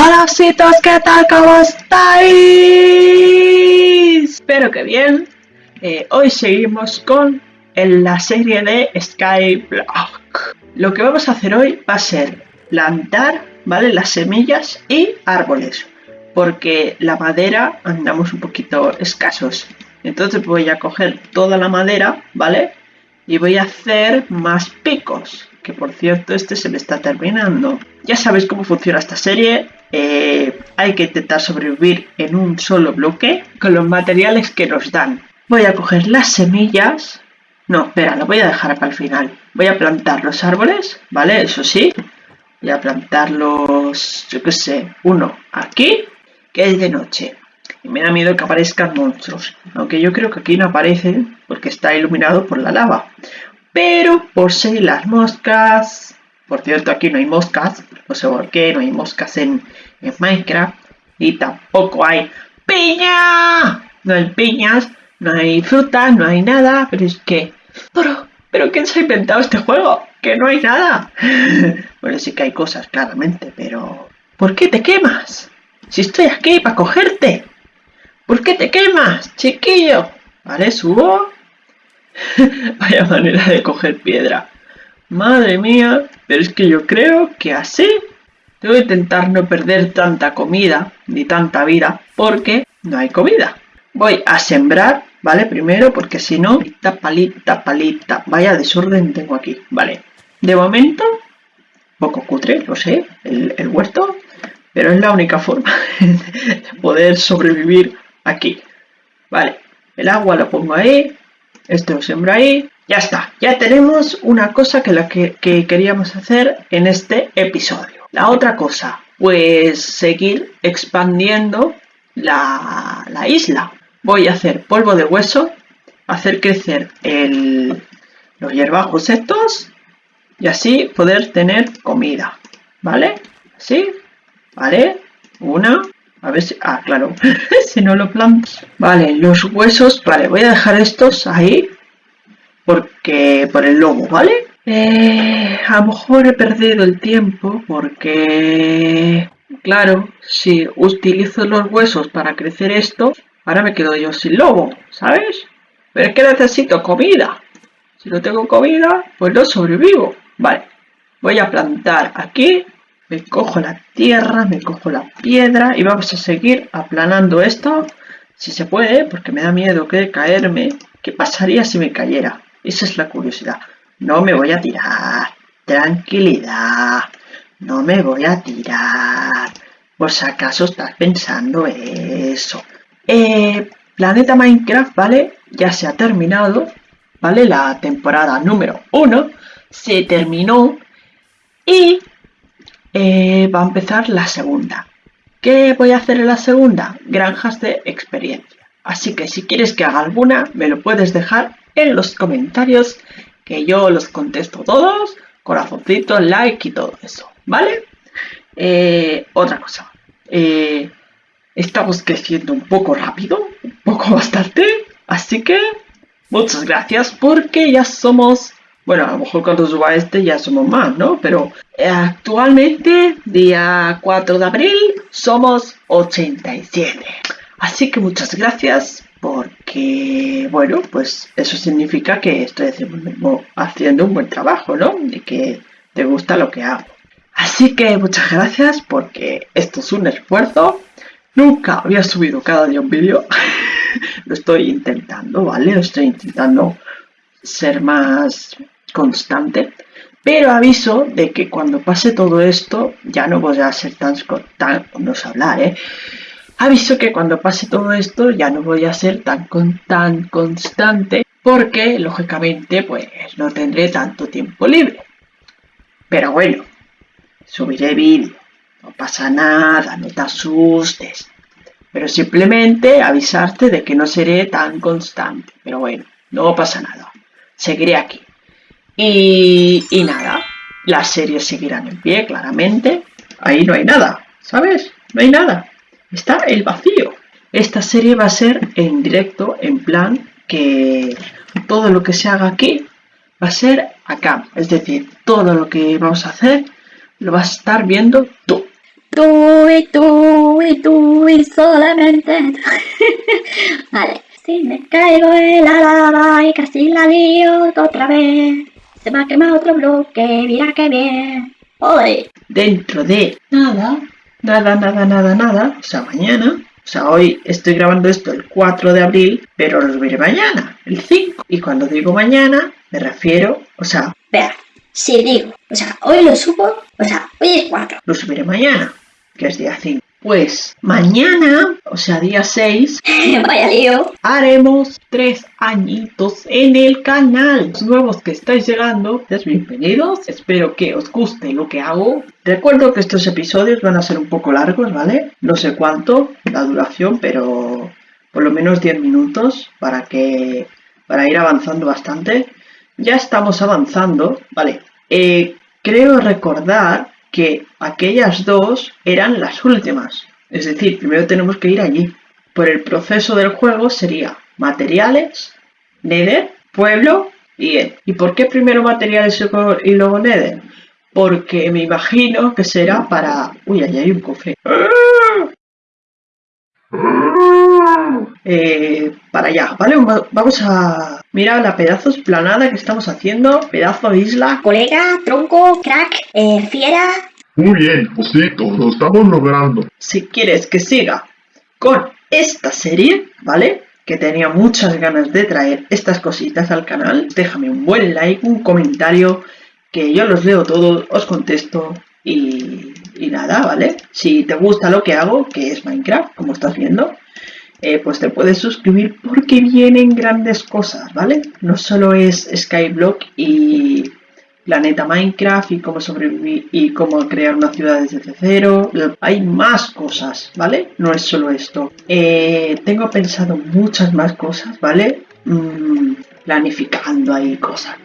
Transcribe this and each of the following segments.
Hola ¿qué tal? ¿Cómo estáis? Espero que bien. Eh, hoy seguimos con la serie de Skyblock. Lo que vamos a hacer hoy va a ser plantar, ¿vale? Las semillas y árboles. Porque la madera andamos un poquito escasos. Entonces voy a coger toda la madera, ¿vale? Y voy a hacer más picos. Que por cierto, este se me está terminando. Ya sabéis cómo funciona esta serie. Eh, hay que intentar sobrevivir en un solo bloque con los materiales que nos dan. Voy a coger las semillas. No, espera, lo voy a dejar para el final. Voy a plantar los árboles, ¿vale? Eso sí. Voy a plantarlos, yo qué sé, uno aquí, que es de noche. Y me da miedo que aparezcan monstruos. Aunque yo creo que aquí no aparecen porque está iluminado por la lava. Pero por si las moscas por cierto, aquí no hay moscas, no sé por qué, no hay moscas en, Minecraft. Y tampoco hay piña. No hay piñas, no hay frutas, no hay nada. Pero es que... Pero, pero ¿quién se ha inventado este juego? Que no hay nada. bueno, sí que hay cosas, claramente, pero... ¿Por qué te quemas? Si estoy aquí para cogerte. ¿Por qué te quemas, chiquillo? Vale, subo. Vaya manera de coger piedra. Madre mía, pero es que yo creo que así que intentar no perder tanta comida ni tanta vida porque no hay comida. Voy a sembrar, ¿vale? Primero porque si no, palita, palita, palita, vaya desorden tengo aquí, ¿vale? De momento, poco cutre, lo sé, el, el huerto, pero es la única forma de poder sobrevivir aquí. Vale, el agua lo pongo ahí, esto lo sembro ahí, ya está, ya tenemos una cosa que, la que, queríamos hacer en este episodio. La otra cosa, pues seguir expandiendo la, isla. Voy a hacer polvo de hueso, hacer crecer los hierbajos estos y así poder tener comida. ¿Vale? ¿Sí? ¿Vale? Una. A ver si... Ah, claro. si no lo planto. Vale, los huesos. Vale, voy a dejar estos ahí porque por el lobo, ¿vale? Eh, a lo mejor he perdido el tiempo porque, claro, si utilizo los huesos para crecer esto, ahora me quedo yo sin lobo, ¿sabes? Pero es que necesito comida. Si no tengo comida, pues no sobrevivo. Vale, voy a plantar aquí, me cojo la tierra, me cojo la piedra y vamos a seguir aplanando esto, si se puede, porque me da miedo que caerme. ¿Qué pasaría si me cayera? Esa es la curiosidad. No me voy a tirar. Tranquilidad. No me voy a tirar. Por si acaso estás pensando eso. Eh, Planeta Minecraft, ¿vale? Ya se ha terminado. ¿Vale? La temporada número 1 se terminó. Y eh, va a empezar la segunda. ¿Qué voy a hacer en la segunda? Granjas de experiencia. Así que si quieres que haga alguna, me lo puedes dejar en los comentarios que yo los contesto todos, corazoncito, like y todo eso, ¿vale? Eh, otra cosa, eh, estamos creciendo un poco rápido, un poco bastante, así que muchas gracias porque ya somos, bueno, a lo mejor cuando suba este ya somos más, ¿no? Pero actualmente, día 4 de abril, somos 87. Así que muchas gracias porque, bueno, pues eso significa que estoy haciendo un buen trabajo, ¿no? Y que te gusta lo que hago. Así que muchas gracias porque esto es un esfuerzo. Nunca había subido cada día un vídeo. lo estoy intentando, ¿vale? Lo estoy intentando ser más constante. Pero aviso de que cuando pase todo esto ya no voy a ser tan, tan no sé hablar, ¿eh? Aviso que cuando pase todo esto ya no voy a ser tan, tan constante porque lógicamente pues no tendré tanto tiempo libre. Pero bueno, subiré vídeo, no pasa nada, no te asustes. Pero simplemente avisarte de que no seré tan constante. Pero bueno, no pasa nada. Seguiré aquí. Y, y nada, las series seguirán en pie, claramente. Ahí no hay nada, ¿sabes? No hay nada está el vacío. Esta serie va a ser en directo, en plan que todo lo que se haga aquí va a ser acá. Es decir, todo lo que vamos a hacer lo vas a estar viendo tú. tú y tú y tú y solamente tú. vale. Si me caigo en la lava y casi la lío otra vez. Se me ha quemado otro bloque, mira qué bien. Hoy. Dentro de nada, nada, nada, nada, nada, o sea, mañana, o sea, hoy estoy grabando esto el 4 de abril, pero lo subiré mañana, el 5. Y cuando digo mañana, me refiero, o sea, Vea, si digo, o sea, hoy lo subo, o sea, hoy es 4. lo subiré mañana, que es día 5. Pues mañana, o sea, día 6, Vaya lío. haremos tres añitos en el canal. Los nuevos que estáis llegando, bienvenidos. Espero que os guste lo que hago. Recuerdo que estos episodios van a ser un poco largos, ¿vale? No sé cuánto la duración, pero por lo menos 10 minutos para que para ir avanzando bastante. Ya estamos avanzando, ¿vale? Eh, creo recordar que aquellas dos eran las últimas. Es decir, primero tenemos que ir allí. Por el proceso del juego sería materiales, Nether, pueblo y End. ¿Y por qué primero materiales y luego- Nether? Porque me imagino que será para... Uy, allá hay un cofre. Eh, para allá, ¿vale? Va- Vamos a mirar la pedazo esplanada que estamos haciendo. Pedazo de isla. Colega, tronco, crack, eh, fiera. Muy bien, Osito, lo estamos logrando. si quieres que siga con esta serie, ¿vale? Que tenía muchas ganas de traer estas cositas al canal, déjame un buen like, un comentario, que yo los leo todos, os contesto y, y nada, ¿vale? Si te gusta lo que hago, que es Minecraft, como estás viendo, eh, pues te puedes suscribir porque vienen grandes cosas, ¿vale? No solo es Skyblock y planeta Minecraft y cómo sobrevivir y cómo crear una ciudad desde cero. Hay más cosas, ¿vale? No es solo esto. Eh, tengo pensado muchas más cosas, ¿vale? Mm, planificando ahí cosas.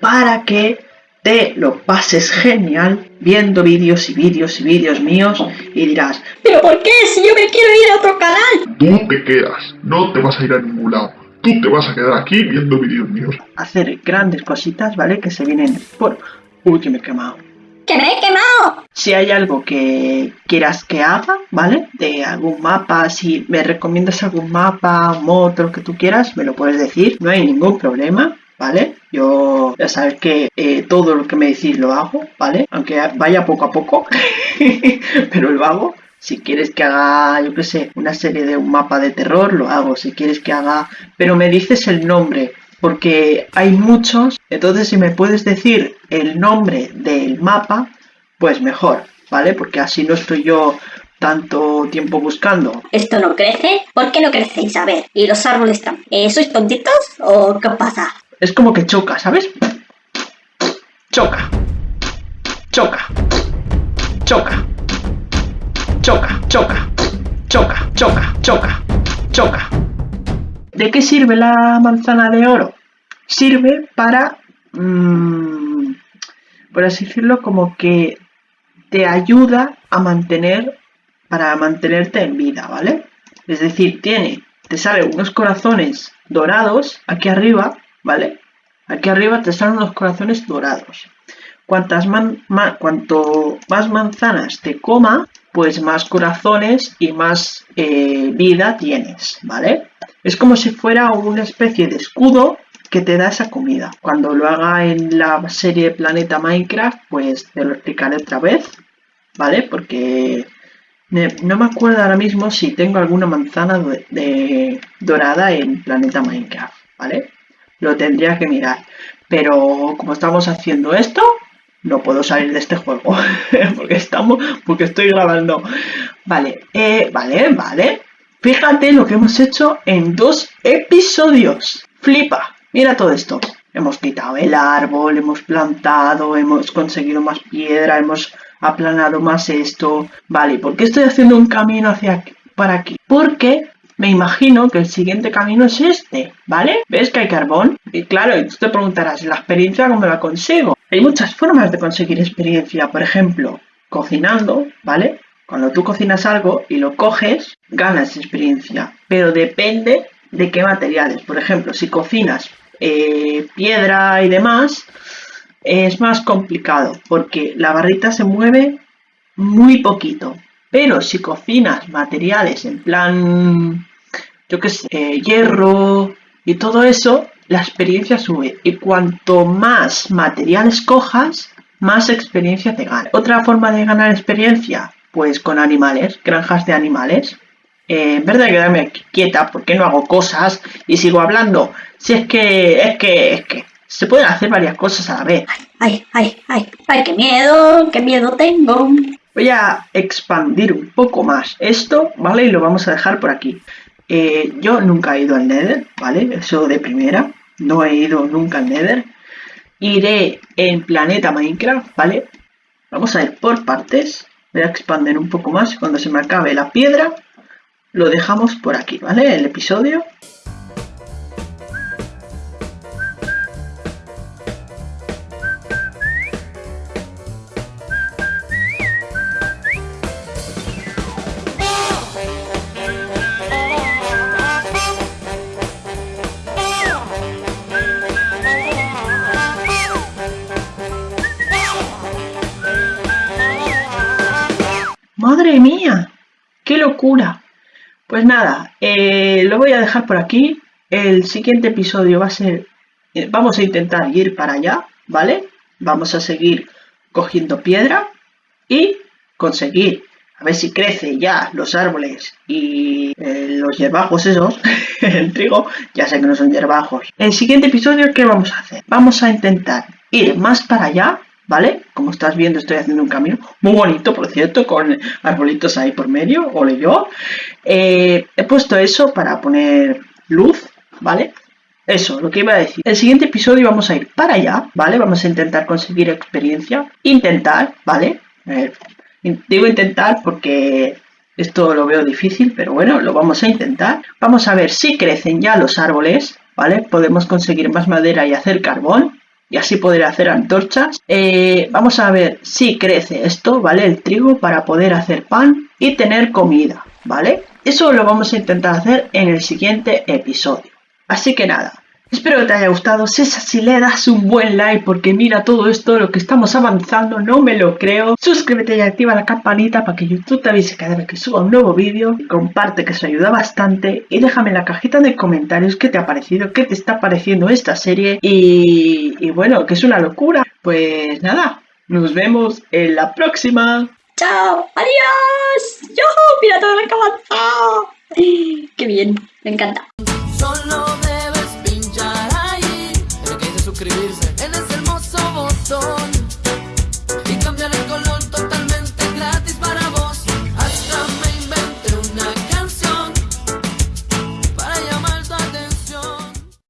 Para que te lo pases genial viendo vídeos y vídeos y vídeos míos y dirás, ¿Pero por qué? Si yo me quiero ir a otro canal. Tú te quedas, no te vas a ir a ningún lado. Tú te vas a quedar aquí viendo vídeos míos. hacer grandes cositas, ¿vale? Que se vienen por... Uy, que me he quemado. ¡Que me he quemado! Si hay algo que quieras que haga, ¿vale? De algún mapa, si me recomiendas algún mapa, mod, lo que tú quieras, me lo puedes decir, no hay ningún problema, ¿vale? Yo ya sabes que eh, todo lo que me decís lo hago, ¿vale? Aunque vaya poco a poco, pero lo hago. Si quieres que haga, yo qué sé, una serie de un mapa de terror, lo hago. Si quieres que haga... Pero me dices el nombre, porque hay muchos. Entonces, si me puedes decir el nombre del mapa, pues mejor, ¿vale? Porque así no estoy yo tanto tiempo buscando. ¿Esto no crece? ¿Por qué no crecéis? A ver, ¿y los árboles también? Eh, ¿Sois tontitos o qué pasa? Es como que choca, ¿sabes? Choca. Choca. Choca. Choca, choca. Choca, choca, choca. Choca. ¿De qué sirve la manzana de oro? Sirve para, mm, por así decirlo, como que te ayuda a mantener, para mantenerte en vida, ¿vale? Es decir, tiene, te salen unos corazones dorados aquí arriba, ¿vale? Aquí arriba te salen unos corazones dorados. Cuantas cuanto más manzanas te coma, pues más corazones y más eh, vida tienes, ¿vale? Es como si fuera una especie de escudo que te da esa comida. Cuando lo haga en la serie Planeta Minecraft, pues te lo explicaré otra vez, ¿vale? Porque no me acuerdo ahora mismo si tengo alguna manzana de- de- dorada en Planeta Minecraft, ¿vale? Lo tendría que mirar. Pero como estamos haciendo esto, no puedo salir de este juego. porque estamos. Porque estoy grabando. Vale, eh, vale, vale. Fíjate lo que hemos hecho en dos episodios. Flipa. Mira todo esto. Hemos quitado el árbol, hemos plantado, hemos conseguido más piedra, hemos aplanado más esto. Vale, ¿y ¿por qué estoy haciendo un camino hacia aquí, para aquí? Porque me imagino que el siguiente camino es este, ¿vale? ¿Ves que hay carbón? Y claro, y tú te preguntarás, ¿la experiencia cómo la consigo? Hay muchas formas de conseguir experiencia, por ejemplo, cocinando, ¿vale? Cuando tú cocinas algo y lo coges, ganas experiencia, pero depende de qué materiales. Por ejemplo, si cocinas eh, piedra y demás, es más complicado porque la barrita se mueve muy poquito. Pero si cocinas materiales en plan, yo qué sé, eh, hierro y todo eso, la experiencia sube. Y cuanto más materiales cojas, más experiencia te gana. Otra forma de ganar experiencia, pues con animales, granjas de animales. Eh, en vez de quedarme quieta, porque no hago cosas y sigo hablando? Si es que, es que, es que se pueden hacer varias cosas a la vez. Ay, ay, ay, ay, qué miedo, qué miedo tengo. Voy a expandir un poco más esto, ¿vale? Y lo vamos a dejar por aquí. Eh, yo nunca he ido al Nether, ¿vale? Eso de primera. No he ido nunca al Nether. Iré en Planeta Minecraft, ¿vale? Vamos a ir por partes. Voy a expandir un poco más. Cuando se me acabe la piedra, lo dejamos por aquí, ¿vale? El episodio. ¡Madre mía! ¡Qué locura! Pues nada, eh, lo voy a dejar por aquí. El siguiente episodio va a ser... eh, vamos a intentar ir para allá, ¿vale? Vamos a seguir cogiendo piedra y conseguir a ver si crece ya los árboles y eh, los hierbajos esos, el trigo, ya sé que no son hierbajos. El siguiente episodio, ¿qué vamos a hacer? Vamos a intentar ir más para allá, ¿vale? Como estás viendo, estoy haciendo un camino muy bonito, por cierto, con arbolitos ahí por medio, ole yo. Eh, he puesto eso para poner luz, ¿vale? Eso, lo que iba a decir. El siguiente episodio vamos a ir para allá, ¿vale? Vamos a intentar conseguir experiencia. Intentar, ¿vale? Eh, digo intentar porque esto lo veo difícil, pero bueno, lo vamos a intentar. Vamos a ver si crecen ya los árboles, ¿vale? Podemos conseguir más madera y hacer carbón. Y así poder hacer antorchas. Eh, vamos a ver si crece esto, ¿vale? El trigo para poder hacer pan y tener comida, ¿vale? Eso lo vamos a intentar hacer en el siguiente episodio. Así que nada, espero que te haya gustado. Si es así, le das un buen like porque mira todo esto, lo que estamos avanzando, no me lo creo. Suscríbete y activa la campanita para que YouTube te avise cada vez que suba un nuevo vídeo. Comparte que eso ayuda bastante y déjame en la cajita de comentarios qué te ha parecido, qué te está pareciendo esta serie y, bueno, que es una locura. Pues nada, nos vemos en la próxima. ¡Chao! ¡Adiós! ¡Yo! ¡Mira todo lo que ha avanzado! ¡Qué bien! Me encanta.